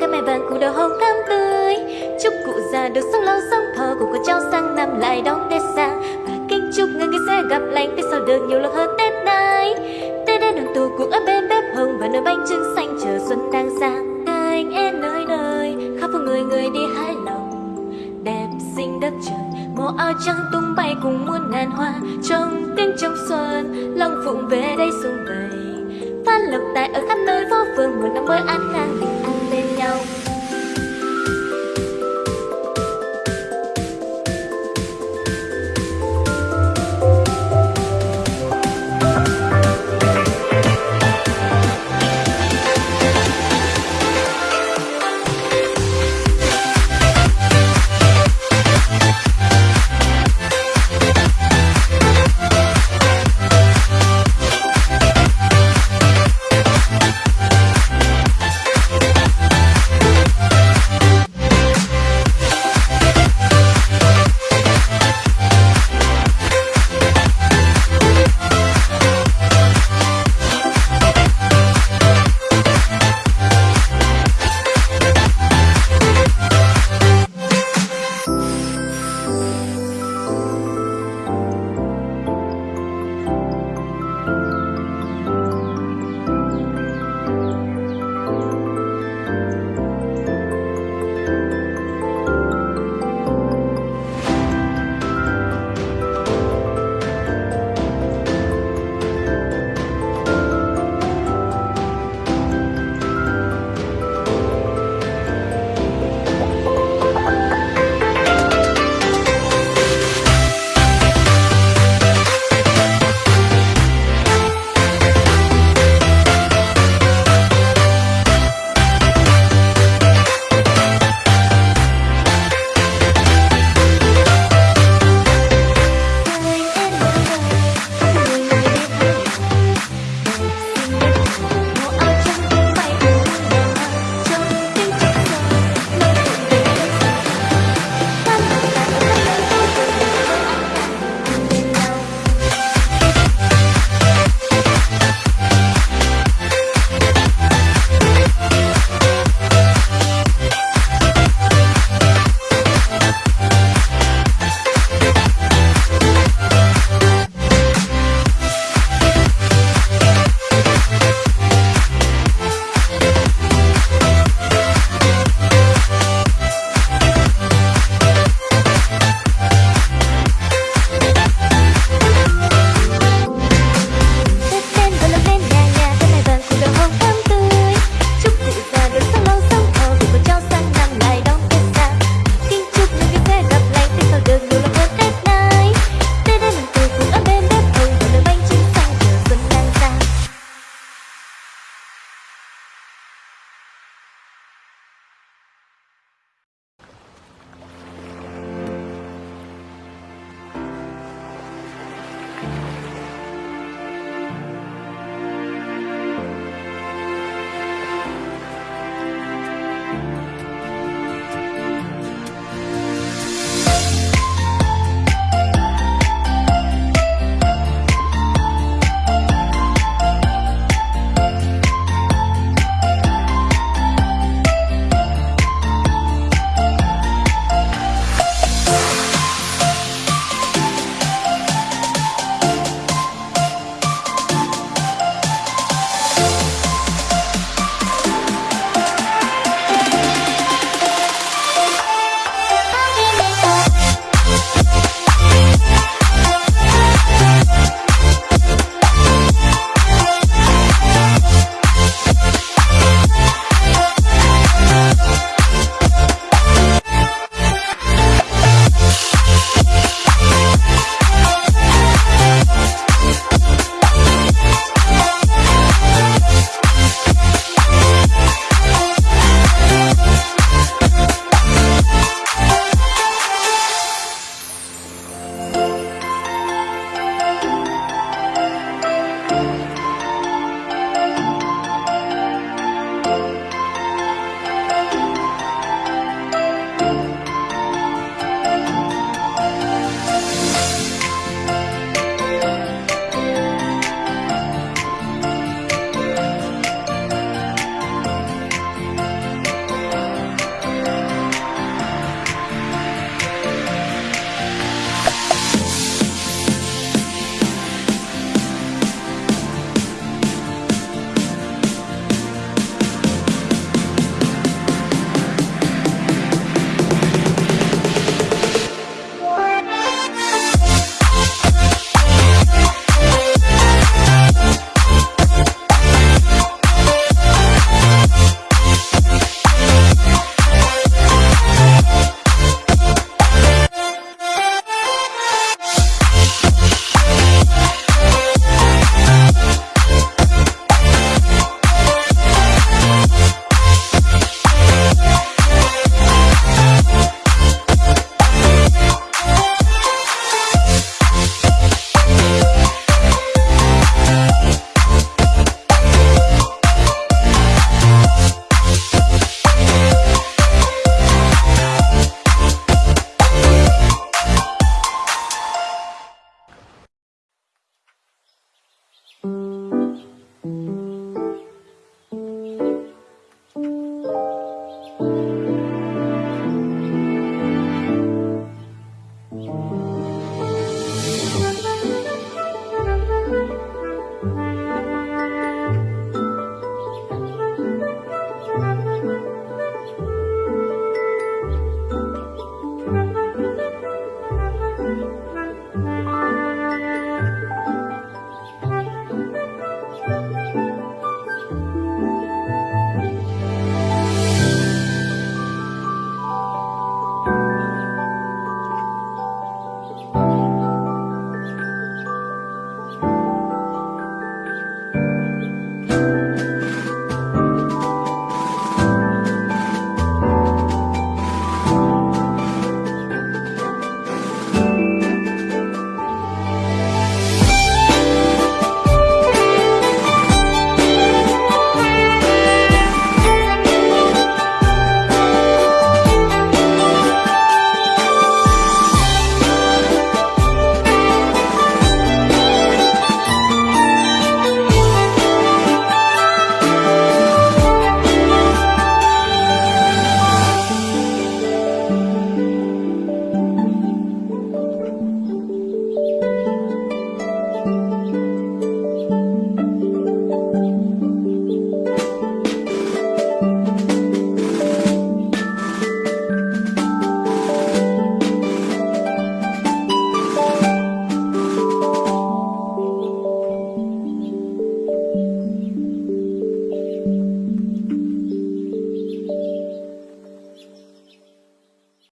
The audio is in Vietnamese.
cái mẹ vàng cụ đầu hồng thắm tươi. Chúc cụ già được sống lâu sống thọ cùng con cháu sang năm lại đón tết sang và kính chúc người người sẽ gặp lành, tết sau được nhiều lần hơn tết này tết đến đoàn tụ cuộc ở bên bếp hồng và nồi bánh trưng xanh chờ xuân đang sang anh em nơi nơi, khắp phố người người đi hái lòng. Đẹp xinh đất trời màu áo trắng tung bay cùng muôn ngàn hoa. Trong tiếng trong xuân long phụng về đây xuân vầy phát lộc tài ở khắp nơi, phố phường một năm mới an khang. video.